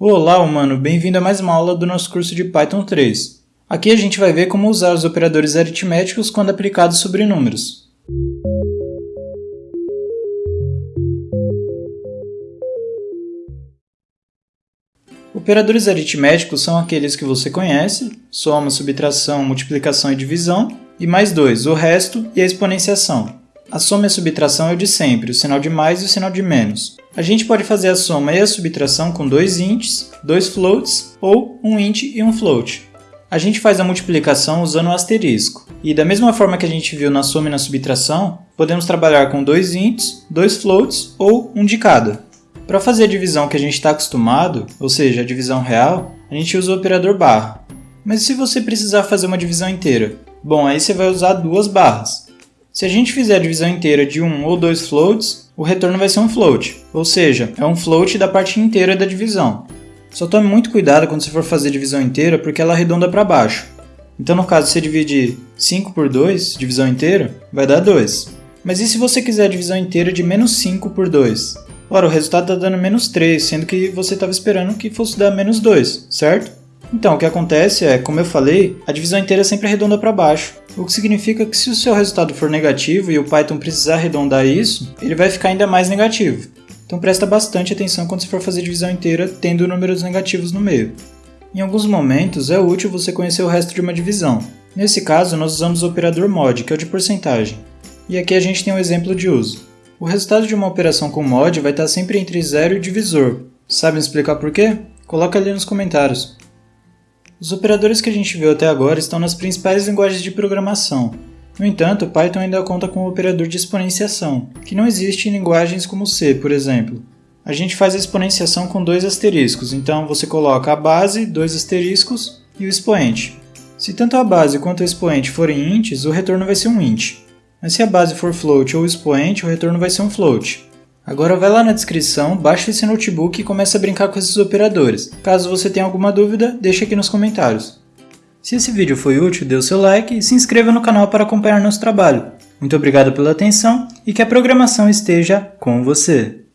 Olá, humano! Bem-vindo a mais uma aula do nosso curso de Python 3. Aqui a gente vai ver como usar os operadores aritméticos quando aplicados sobre números. Operadores aritméticos são aqueles que você conhece, soma, subtração, multiplicação e divisão, e mais dois, o resto e a exponenciação. A soma e a subtração é o de sempre, o sinal de mais e o sinal de menos. A gente pode fazer a soma e a subtração com dois ints, dois floats ou um int e um float. A gente faz a multiplicação usando o asterisco. E da mesma forma que a gente viu na soma e na subtração, podemos trabalhar com dois ints, dois floats ou um de cada. Para fazer a divisão que a gente está acostumado, ou seja, a divisão real, a gente usa o operador barra. Mas se você precisar fazer uma divisão inteira? Bom, aí você vai usar duas barras. Se a gente fizer a divisão inteira de um ou dois floats, o retorno vai ser um float, ou seja, é um float da parte inteira da divisão. Só tome muito cuidado quando você for fazer divisão inteira, porque ela arredonda para baixo. Então, no caso, você dividir 5 por 2, divisão inteira, vai dar 2. Mas e se você quiser a divisão inteira de menos 5 por 2? Ora, o resultado está dando menos 3, sendo que você estava esperando que fosse dar menos 2, certo? Então, o que acontece é, como eu falei, a divisão inteira sempre arredonda para baixo, o que significa que se o seu resultado for negativo e o Python precisar arredondar isso, ele vai ficar ainda mais negativo. Então presta bastante atenção quando você for fazer divisão inteira tendo números negativos no meio. Em alguns momentos é útil você conhecer o resto de uma divisão. Nesse caso, nós usamos o operador mod, que é o de porcentagem. E aqui a gente tem um exemplo de uso. O resultado de uma operação com mod vai estar sempre entre zero e divisor. Sabem explicar por quê? Coloca ali nos comentários. Os operadores que a gente viu até agora estão nas principais linguagens de programação. No entanto, Python ainda conta com o operador de exponenciação, que não existe em linguagens como C, por exemplo. A gente faz a exponenciação com dois asteriscos, então você coloca a base, dois asteriscos e o expoente. Se tanto a base quanto o expoente forem ints, o retorno vai ser um int. Mas se a base for float ou expoente, o retorno vai ser um float. Agora vai lá na descrição, baixa esse notebook e começa a brincar com esses operadores. Caso você tenha alguma dúvida, deixa aqui nos comentários. Se esse vídeo foi útil, dê o seu like e se inscreva no canal para acompanhar nosso trabalho. Muito obrigado pela atenção e que a programação esteja com você!